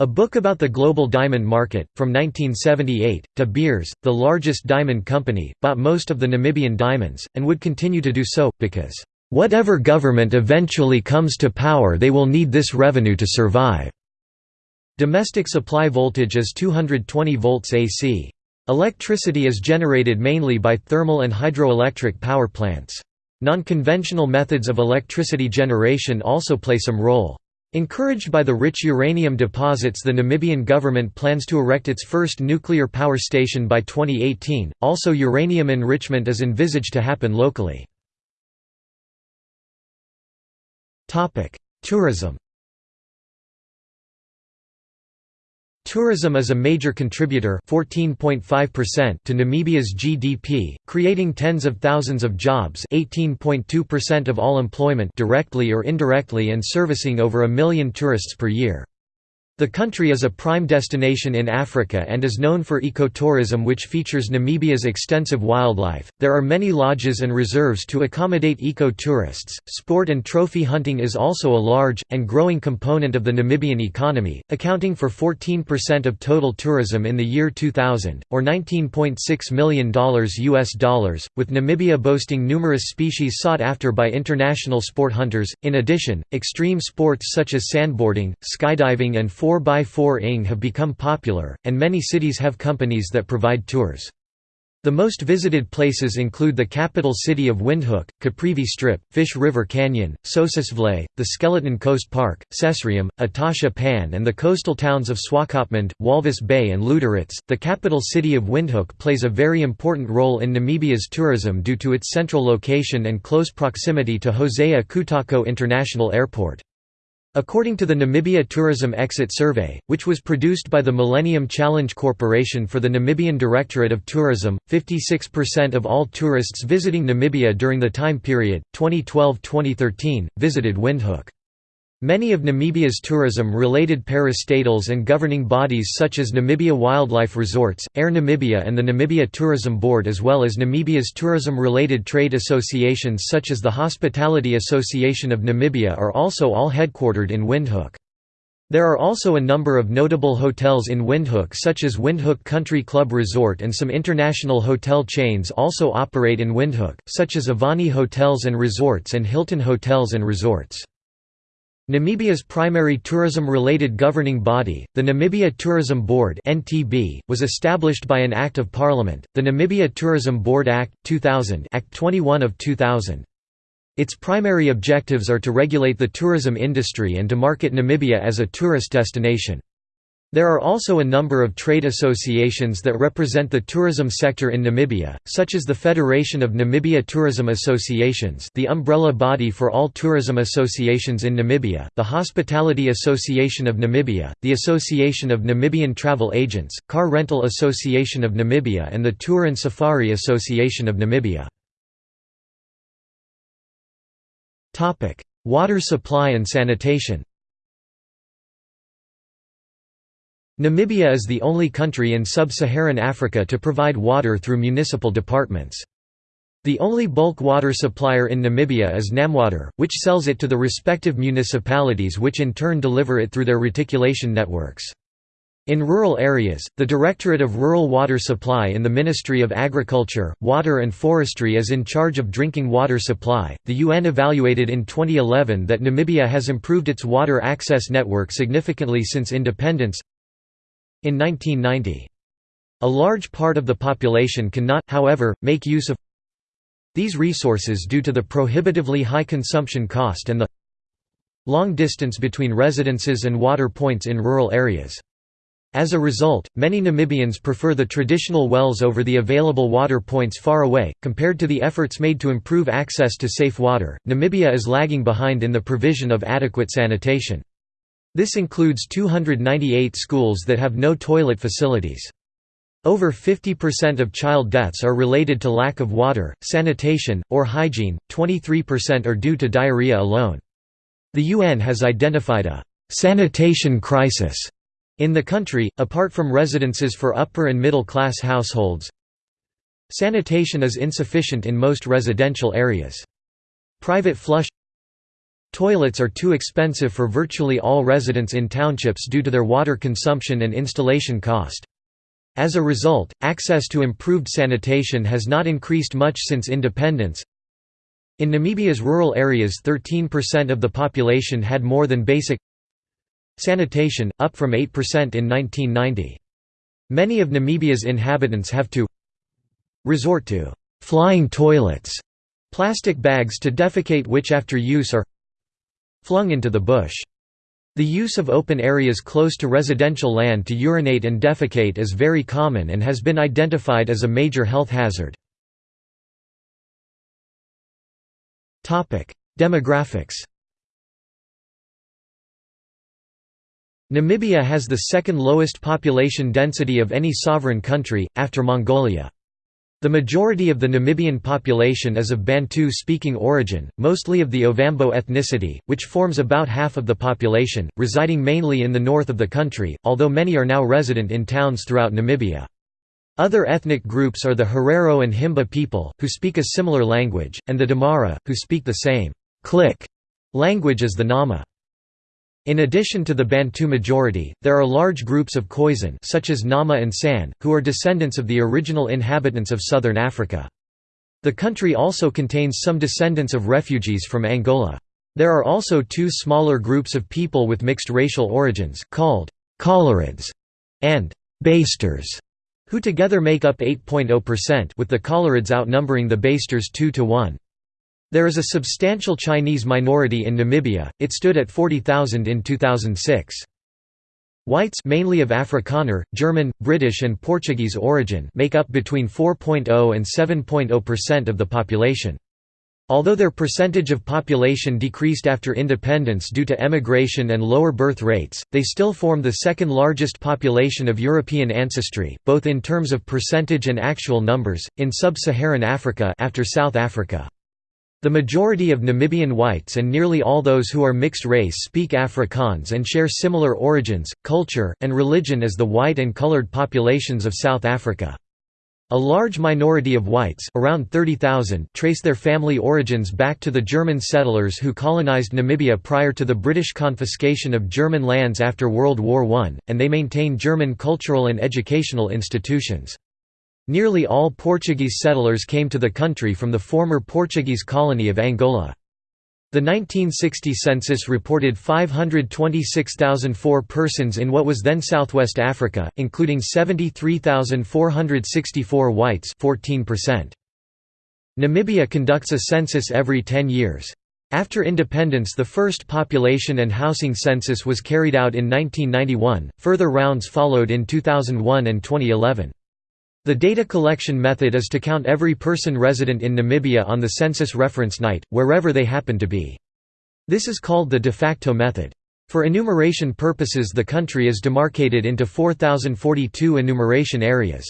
a book about the global diamond market, from 1978, De Beers, the largest diamond company, bought most of the Namibian diamonds, and would continue to do so, because, "...whatever government eventually comes to power they will need this revenue to survive." Domestic supply voltage is 220 volts AC. Electricity is generated mainly by thermal and hydroelectric power plants. Non-conventional methods of electricity generation also play some role. Encouraged by the rich uranium deposits the Namibian government plans to erect its first nuclear power station by 2018, also uranium enrichment is envisaged to happen locally. Tourism Tourism is a major contributor 14.5% to Namibia's GDP, creating tens of thousands of jobs 18.2% of all employment directly or indirectly and servicing over a million tourists per year. The country is a prime destination in Africa and is known for ecotourism which features Namibia's extensive wildlife. There are many lodges and reserves to accommodate eco-tourists. Sport and trophy hunting is also a large and growing component of the Namibian economy, accounting for 14% of total tourism in the year 2000 or 19.6 million dollars US dollars, with Namibia boasting numerous species sought after by international sport hunters. In addition, extreme sports such as sandboarding, skydiving and 4x4 ing have become popular, and many cities have companies that provide tours. The most visited places include the capital city of Windhoek, Caprivi Strip, Fish River Canyon, Sossusvlei, the Skeleton Coast Park, Sesriem, Etosha Pan, and the coastal towns of Swakopmund, Walvis Bay, and Lüderitz. The capital city of Windhoek plays a very important role in Namibia's tourism due to its central location and close proximity to Hosea Kutako International Airport. According to the Namibia Tourism Exit Survey, which was produced by the Millennium Challenge Corporation for the Namibian Directorate of Tourism, 56% of all tourists visiting Namibia during the time period, 2012–2013, visited Windhoek. Many of Namibia's tourism-related parastatals and governing bodies such as Namibia Wildlife Resorts, Air Namibia and the Namibia Tourism Board as well as Namibia's tourism-related trade associations such as the Hospitality Association of Namibia are also all headquartered in Windhoek. There are also a number of notable hotels in Windhoek such as Windhoek Country Club Resort and some international hotel chains also operate in Windhoek, such as Avani Hotels and Resorts and Hilton Hotels and Resorts. Namibia's primary tourism-related governing body, the Namibia Tourism Board (NTB), was established by an Act of Parliament, the Namibia Tourism Board Act 2000, Act 21 of 2000. Its primary objectives are to regulate the tourism industry and to market Namibia as a tourist destination. There are also a number of trade associations that represent the tourism sector in Namibia, such as the Federation of Namibia Tourism Associations the umbrella body for all tourism associations in Namibia, the Hospitality Association of Namibia, the Association of Namibian Travel Agents, Car Rental Association of Namibia and the Tour and Safari Association of Namibia. Water supply and sanitation Namibia is the only country in sub-Saharan Africa to provide water through municipal departments. The only bulk water supplier in Namibia is Namwater, which sells it to the respective municipalities which in turn deliver it through their reticulation networks. In rural areas, the Directorate of Rural Water Supply in the Ministry of Agriculture, Water and Forestry is in charge of drinking water supply. The UN evaluated in 2011 that Namibia has improved its water access network significantly since independence. In 1990. A large part of the population cannot, however, make use of these resources due to the prohibitively high consumption cost and the long distance between residences and water points in rural areas. As a result, many Namibians prefer the traditional wells over the available water points far away. Compared to the efforts made to improve access to safe water, Namibia is lagging behind in the provision of adequate sanitation. This includes 298 schools that have no toilet facilities. Over 50% of child deaths are related to lack of water, sanitation, or hygiene, 23% are due to diarrhea alone. The UN has identified a «sanitation crisis» in the country, apart from residences for upper and middle class households. Sanitation is insufficient in most residential areas. Private flush Toilets are too expensive for virtually all residents in townships due to their water consumption and installation cost. As a result, access to improved sanitation has not increased much since independence. In Namibia's rural areas 13% of the population had more than basic sanitation, up from 8% in 1990. Many of Namibia's inhabitants have to resort to «flying toilets», plastic bags to defecate which after use are flung into the bush. The use of open areas close to residential land to urinate and defecate is very common and has been identified as a major health hazard. Demographics Namibia has the second lowest population density of any sovereign country, after Mongolia. The majority of the Namibian population is of Bantu-speaking origin, mostly of the Ovambo ethnicity, which forms about half of the population, residing mainly in the north of the country, although many are now resident in towns throughout Namibia. Other ethnic groups are the Herero and Himba people, who speak a similar language, and the Damara, who speak the same click language as the Nama. In addition to the Bantu majority, there are large groups of Khoisan such as Nama and San, who are descendants of the original inhabitants of southern Africa. The country also contains some descendants of refugees from Angola. There are also two smaller groups of people with mixed racial origins, called Coloureds and Basters, who together make up 8.0% with the Coloureds outnumbering the Basters 2 to 1. There is a substantial Chinese minority in Namibia, it stood at 40,000 in 2006. Whites mainly of Afrikaner, German, British and Portuguese origin make up between 4.0 and 7.0% of the population. Although their percentage of population decreased after independence due to emigration and lower birth rates, they still form the second largest population of European ancestry, both in terms of percentage and actual numbers, in sub-Saharan Africa after South Africa. The majority of Namibian whites and nearly all those who are mixed race speak Afrikaans and share similar origins, culture, and religion as the white and colored populations of South Africa. A large minority of whites around 30,000 trace their family origins back to the German settlers who colonized Namibia prior to the British confiscation of German lands after World War I, and they maintain German cultural and educational institutions. Nearly all Portuguese settlers came to the country from the former Portuguese colony of Angola. The 1960 census reported 526,004 persons in what was then Southwest Africa, including 73,464 whites 14%. Namibia conducts a census every 10 years. After independence the first population and housing census was carried out in 1991, further rounds followed in 2001 and 2011. The data collection method is to count every person resident in Namibia on the census reference night, wherever they happen to be. This is called the de facto method. For enumeration purposes the country is demarcated into 4,042 enumeration areas.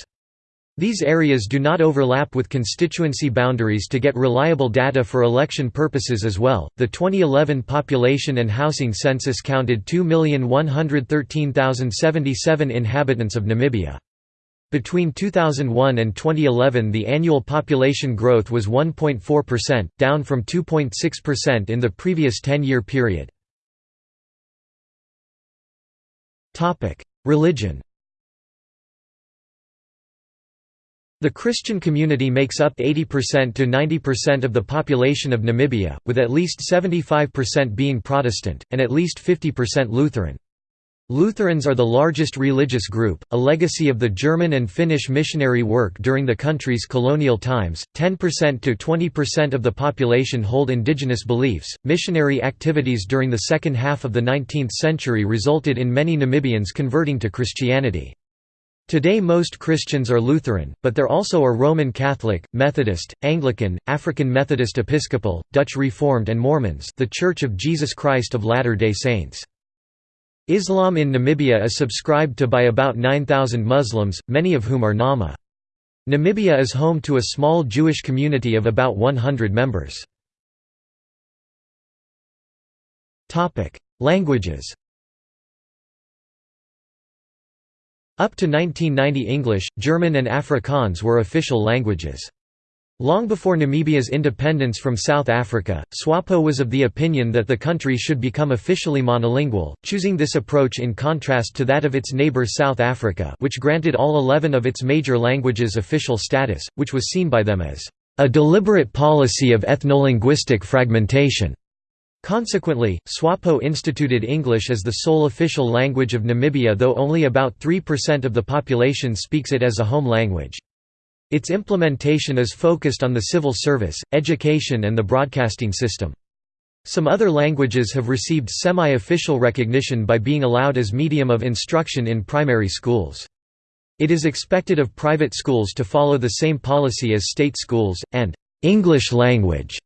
These areas do not overlap with constituency boundaries to get reliable data for election purposes as well. The 2011 population and housing census counted 2,113,077 inhabitants of Namibia. Between 2001 and 2011 the annual population growth was 1.4%, down from 2.6% in the previous 10-year period. Religion The Christian community makes up 80% to 90% of the population of Namibia, with at least 75% being Protestant, and at least 50% Lutheran. Lutherans are the largest religious group, a legacy of the German and Finnish missionary work during the country's colonial times. 10% to 20% of the population hold indigenous beliefs. Missionary activities during the second half of the 19th century resulted in many Namibians converting to Christianity. Today most Christians are Lutheran, but there also are Roman Catholic, Methodist, Anglican, African Methodist Episcopal, Dutch Reformed and Mormons the Church of Jesus Christ of Latter-day Saints. Islam in Namibia is subscribed to by about 9,000 Muslims, many of whom are Nama. Namibia is home to a small Jewish community of about 100 members. Languages Up to 1990 English, German and Afrikaans were official languages. Long before Namibia's independence from South Africa, SWAPO was of the opinion that the country should become officially monolingual, choosing this approach in contrast to that of its neighbour South Africa which granted all 11 of its major languages official status, which was seen by them as a deliberate policy of ethnolinguistic fragmentation. Consequently, SWAPO instituted English as the sole official language of Namibia though only about 3% of the population speaks it as a home language. Its implementation is focused on the civil service, education and the broadcasting system. Some other languages have received semi-official recognition by being allowed as medium of instruction in primary schools. It is expected of private schools to follow the same policy as state schools, and «English language»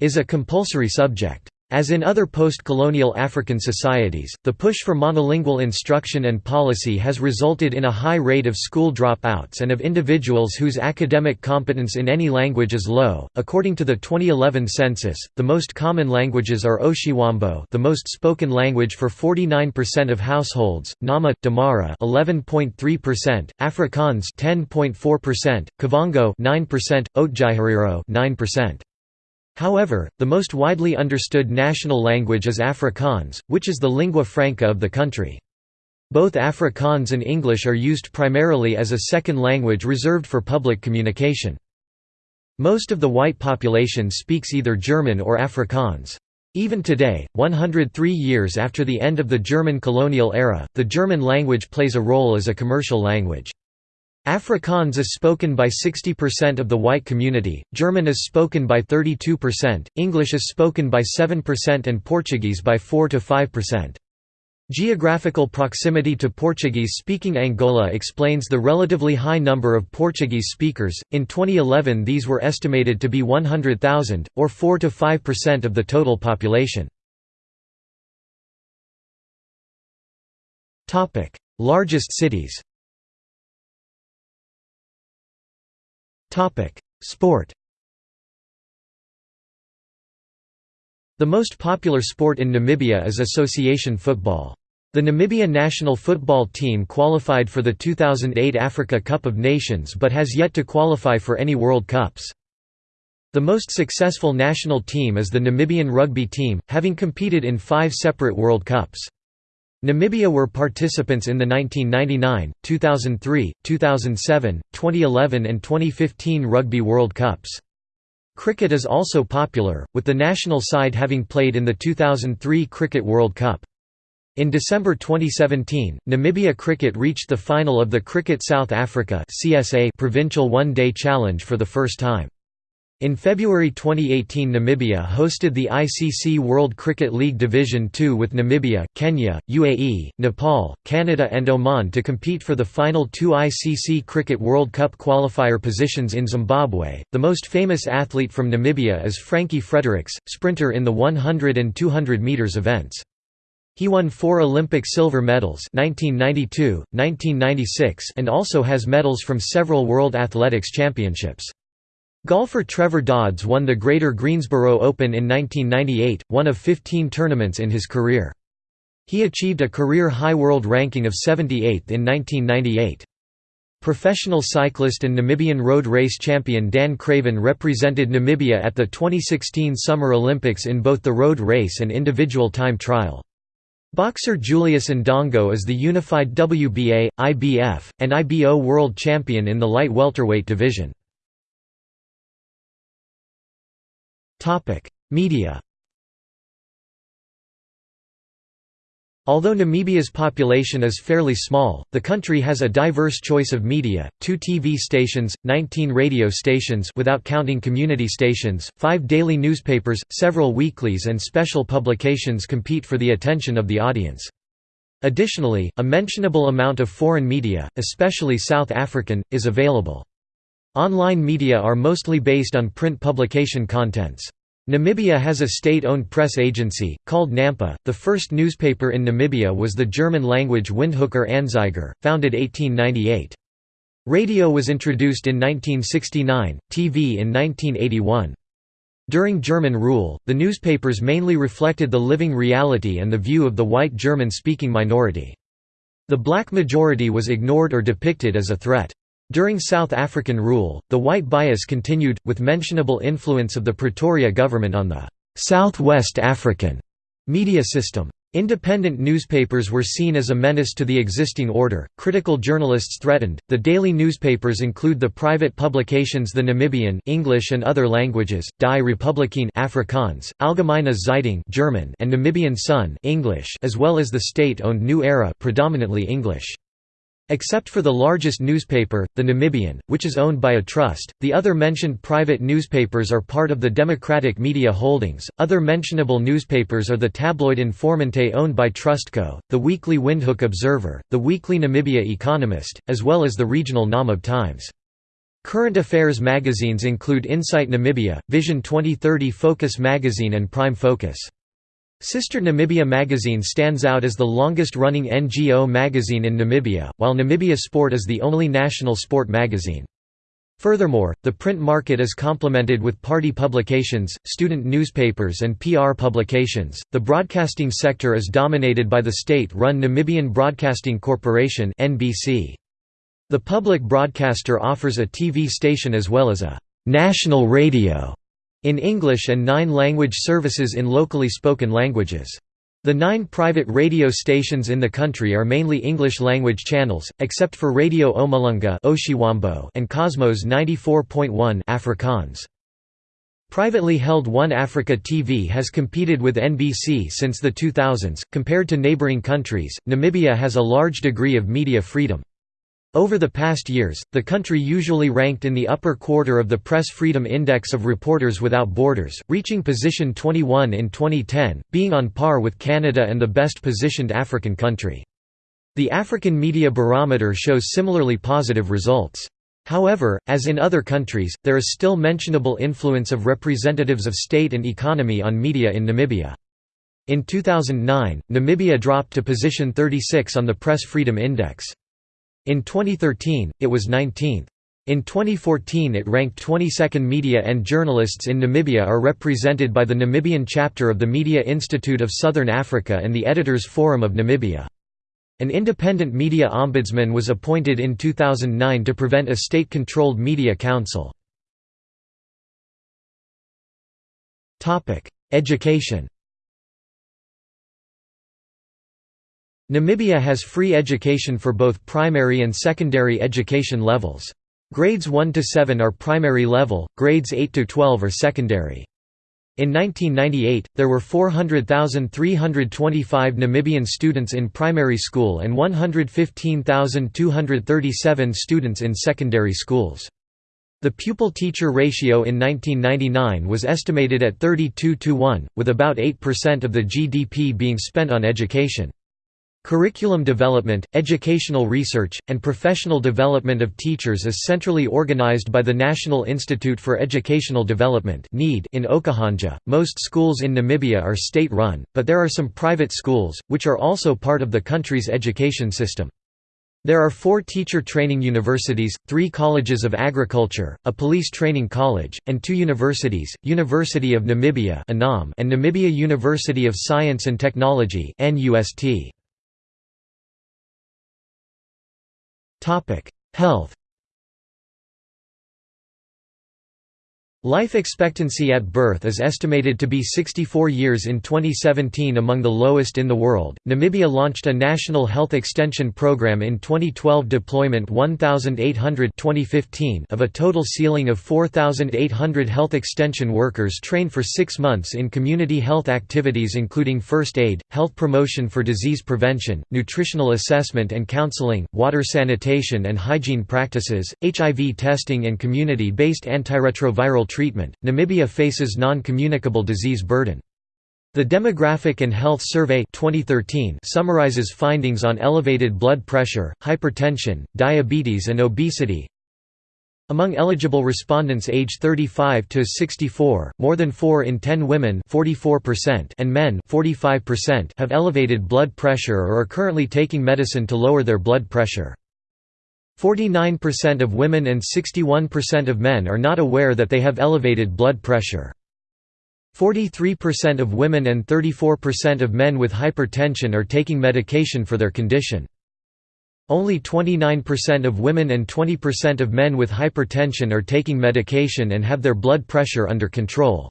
is a compulsory subject. As in other post-colonial African societies, the push for monolingual instruction and policy has resulted in a high rate of school dropouts and of individuals whose academic competence in any language is low. According to the 2011 census, the most common languages are Oshiwambo, the most spoken language for 49% of households, Nama, Damara 11.3%, Afrikaans 10.4%, Kavango 9%, Otjiherero 9%. However, the most widely understood national language is Afrikaans, which is the lingua franca of the country. Both Afrikaans and English are used primarily as a second language reserved for public communication. Most of the white population speaks either German or Afrikaans. Even today, 103 years after the end of the German colonial era, the German language plays a role as a commercial language. Afrikaans is spoken by 60% of the white community, German is spoken by 32%, English is spoken by 7% and Portuguese by 4–5%. Geographical proximity to Portuguese-speaking Angola explains the relatively high number of Portuguese speakers. In 2011, these were estimated to be 100,000 or 4 to 5% of the total population. Topic: Largest cities. Sport The most popular sport in Namibia is association football. The Namibia national football team qualified for the 2008 Africa Cup of Nations but has yet to qualify for any World Cups. The most successful national team is the Namibian rugby team, having competed in five separate World Cups. Namibia were participants in the 1999, 2003, 2007, 2011 and 2015 Rugby World Cups. Cricket is also popular, with the national side having played in the 2003 Cricket World Cup. In December 2017, Namibia Cricket reached the final of the Cricket South Africa Provincial One Day Challenge for the first time. In February 2018 Namibia hosted the ICC World Cricket League Division II with Namibia, Kenya, UAE, Nepal, Canada and Oman to compete for the final two ICC Cricket World Cup qualifier positions in Zimbabwe. The most famous athlete from Namibia is Frankie Fredericks, sprinter in the 100 and 200 metres events. He won four Olympic silver medals 1992, 1996 and also has medals from several World Athletics Championships. Golfer Trevor Dodds won the Greater Greensboro Open in 1998, one of 15 tournaments in his career. He achieved a career-high world ranking of 78th in 1998. Professional cyclist and Namibian road race champion Dan Craven represented Namibia at the 2016 Summer Olympics in both the road race and individual time trial. Boxer Julius Indongo is the unified WBA, IBF, and IBO world champion in the light welterweight division. Media Although Namibia's population is fairly small, the country has a diverse choice of media, two TV stations, 19 radio stations without counting community stations, five daily newspapers, several weeklies and special publications compete for the attention of the audience. Additionally, a mentionable amount of foreign media, especially South African, is available. Online media are mostly based on print publication contents. Namibia has a state-owned press agency, called NAMPA. The first newspaper in Namibia was the German-language Windhoeker Anzeiger, founded 1898. Radio was introduced in 1969, TV in 1981. During German rule, the newspapers mainly reflected the living reality and the view of the white German-speaking minority. The black majority was ignored or depicted as a threat. During South African rule, the white bias continued, with mentionable influence of the Pretoria government on the «South-West African» media system. Independent newspapers were seen as a menace to the existing order, critical journalists threatened. The daily newspapers include the private publications The Namibian English and other languages, Die Republikein Afrikaans, Allgemeine Zeitung German and Namibian Sun English as well as the state-owned New Era predominantly English. Except for the largest newspaper, the Namibian, which is owned by a trust, the other mentioned private newspapers are part of the Democratic Media Holdings. Other mentionable newspapers are the tabloid Informante owned by Trustco, the weekly Windhoek Observer, the weekly Namibia Economist, as well as the regional Namib Times. Current affairs magazines include Insight Namibia, Vision 2030 Focus Magazine and Prime Focus. Sister Namibia magazine stands out as the longest-running NGO magazine in Namibia, while Namibia Sport is the only national sport magazine. Furthermore, the print market is complemented with party publications, student newspapers, and PR publications. The broadcasting sector is dominated by the state run Namibian Broadcasting Corporation. (NBC). The public broadcaster offers a TV station as well as a national radio in English and nine language services in locally spoken languages. The nine private radio stations in the country are mainly English-language channels, except for Radio Omulunga and Cosmos 94.1 Afrikaans. Privately held One Africa TV has competed with NBC since the 2000s. Compared to neighboring countries, Namibia has a large degree of media freedom. Over the past years, the country usually ranked in the upper quarter of the Press Freedom Index of Reporters Without Borders, reaching position 21 in 2010, being on par with Canada and the best-positioned African country. The African Media Barometer shows similarly positive results. However, as in other countries, there is still mentionable influence of representatives of state and economy on media in Namibia. In 2009, Namibia dropped to position 36 on the Press Freedom Index. In 2013, it was 19th. In 2014 it ranked 22nd Media and journalists in Namibia are represented by the Namibian chapter of the Media Institute of Southern Africa and the Editors Forum of Namibia. An independent media ombudsman was appointed in 2009 to prevent a state-controlled media council. Education Namibia has free education for both primary and secondary education levels. Grades 1 to 7 are primary level, grades 8 to 12 are secondary. In 1998, there were 400,325 Namibian students in primary school and 115,237 students in secondary schools. The pupil-teacher ratio in 1999 was estimated at 32 to 1, with about 8% of the GDP being spent on education. Curriculum development, educational research, and professional development of teachers is centrally organized by the National Institute for Educational Development in Okahandja. Most schools in Namibia are state run, but there are some private schools, which are also part of the country's education system. There are four teacher training universities, three colleges of agriculture, a police training college, and two universities, University of Namibia and Namibia University of Science and Technology Health Life expectancy at birth is estimated to be 64 years in 2017 among the lowest in the world. Namibia launched a national health extension program in 2012 deployment 1800 2015 of a total ceiling of 4800 health extension workers trained for 6 months in community health activities including first aid, health promotion for disease prevention, nutritional assessment and counseling, water sanitation and hygiene practices, HIV testing and community-based antiretroviral treatment, Namibia faces non-communicable disease burden. The Demographic and Health Survey 2013 summarizes findings on elevated blood pressure, hypertension, diabetes and obesity. Among eligible respondents age 35 to 64, more than 4 in 10 women 44% and men 45% have elevated blood pressure or are currently taking medicine to lower their blood pressure. 49% of women and 61% of men are not aware that they have elevated blood pressure. 43% of women and 34% of men with hypertension are taking medication for their condition. Only 29% of women and 20% of men with hypertension are taking medication and have their blood pressure under control.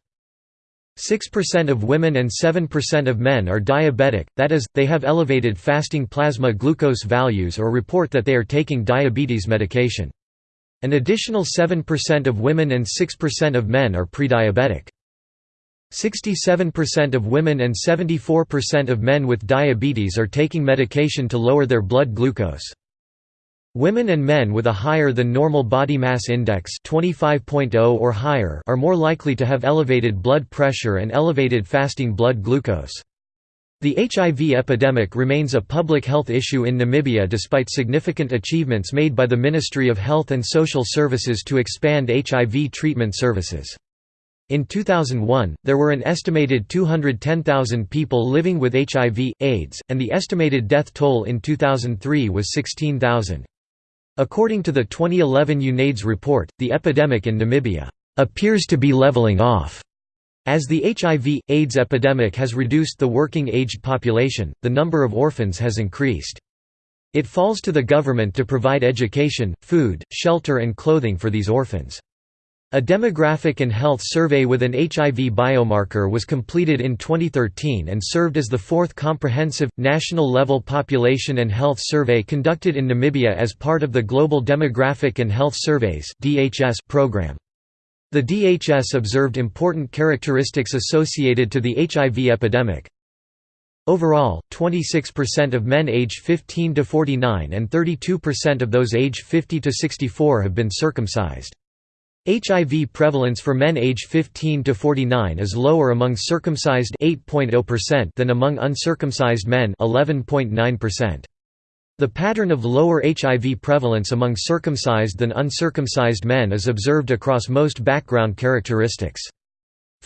6% of women and 7% of men are diabetic, that is, they have elevated fasting plasma glucose values or report that they are taking diabetes medication. An additional 7% of women and 6% of men are prediabetic. 67% of women and 74% of men with diabetes are taking medication to lower their blood glucose. Women and men with a higher than normal body mass index 25.0 or higher are more likely to have elevated blood pressure and elevated fasting blood glucose. The HIV epidemic remains a public health issue in Namibia despite significant achievements made by the Ministry of Health and Social Services to expand HIV treatment services. In 2001, there were an estimated 210,000 people living with HIV, AIDS, and the estimated death toll in 2003 was 16,000. According to the 2011 UNAIDS report, the epidemic in Namibia appears to be leveling off. As the HIV, AIDS epidemic has reduced the working-aged population, the number of orphans has increased. It falls to the government to provide education, food, shelter and clothing for these orphans. A demographic and health survey with an HIV biomarker was completed in 2013 and served as the fourth comprehensive, national-level population and health survey conducted in Namibia as part of the Global Demographic and Health Surveys program. The DHS observed important characteristics associated to the HIV epidemic. Overall, 26% of men aged 15 to 49 and 32% of those aged 50 to 64 have been circumcised. HIV prevalence for men age 15 to 49 is lower among circumcised 8.0% than among uncircumcised men 11.9%. The pattern of lower HIV prevalence among circumcised than uncircumcised men is observed across most background characteristics.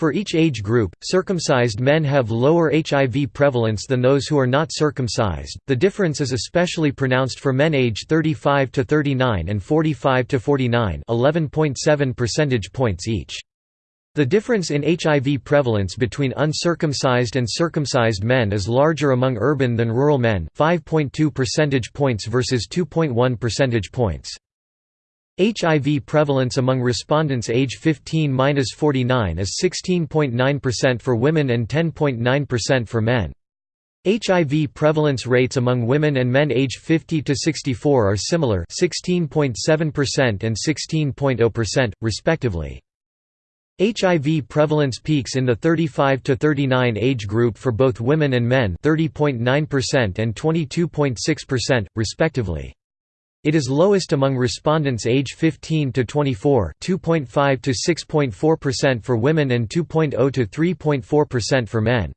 For each age group, circumcised men have lower HIV prevalence than those who are not circumcised. The difference is especially pronounced for men age 35 to 39 and 45 to 49, 11.7 percentage points each. The difference in HIV prevalence between uncircumcised and circumcised men is larger among urban than rural men, 5.2 percentage points versus 2.1 percentage points. HIV prevalence among respondents age 15–49 is 16.9% for women and 10.9% for men. HIV prevalence rates among women and men age 50 to 64 are similar 16.7% and 16.0%, respectively. HIV prevalence peaks in the 35 to 39 age group for both women and men 30.9% and 22.6%, respectively. It is lowest among respondents age 15 to 24, 2.5 to 6.4% for women and 2.0 to 3.4% for men.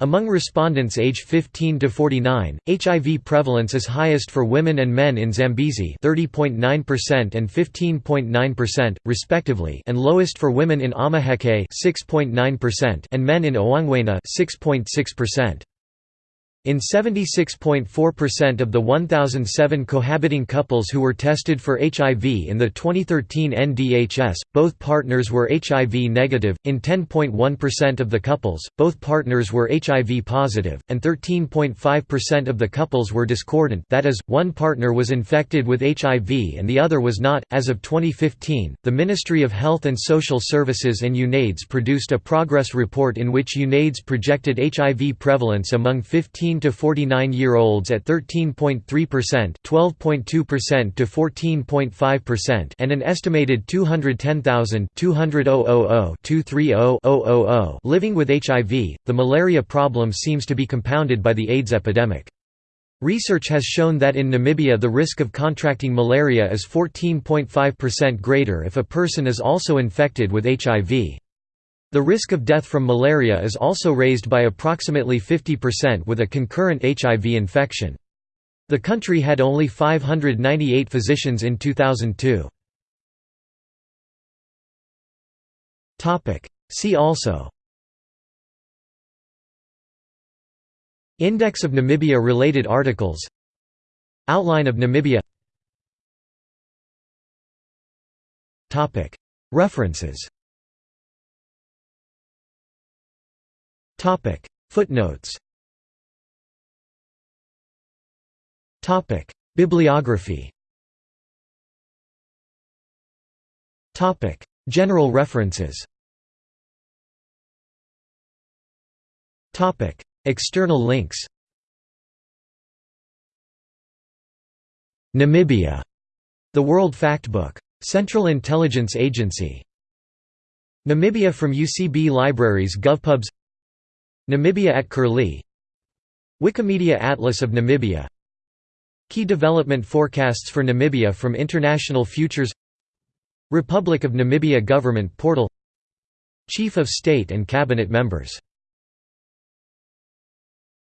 Among respondents age 15 to 49, HIV prevalence is highest for women and men in Zambezi 30.9% and 15.9%, respectively, and lowest for women in Omaheke 6.9% and men in Ohangwena 6.6%. In 76.4% of the 1,007 cohabiting couples who were tested for HIV in the 2013 NDHS, both partners were HIV negative, in 10.1% of the couples, both partners were HIV positive, and 13.5% of the couples were discordant that is, one partner was infected with HIV and the other was not. As of 2015, the Ministry of Health and Social Services and UNAIDS produced a progress report in which UNAIDS projected HIV prevalence among 15 to 49 year olds at 13.3%, 12.2% to 14.5%, and an estimated 210,000 living with HIV. The malaria problem seems to be compounded by the AIDS epidemic. Research has shown that in Namibia the risk of contracting malaria is 14.5% greater if a person is also infected with HIV. The risk of death from malaria is also raised by approximately 50% with a concurrent HIV infection. The country had only 598 physicians in 2002. See also Index of Namibia related articles Outline of Namibia References Topic. Footnotes. Topic. Bibliography. Topic. General references. Topic. External links. Namibia. The World Factbook. Central Intelligence Agency. Namibia from UCB Libraries GovPubs Namibia at Curlie. Wikimedia Atlas of Namibia. Key development forecasts for Namibia from International Futures. Republic of Namibia Government Portal. Chief of State and Cabinet Members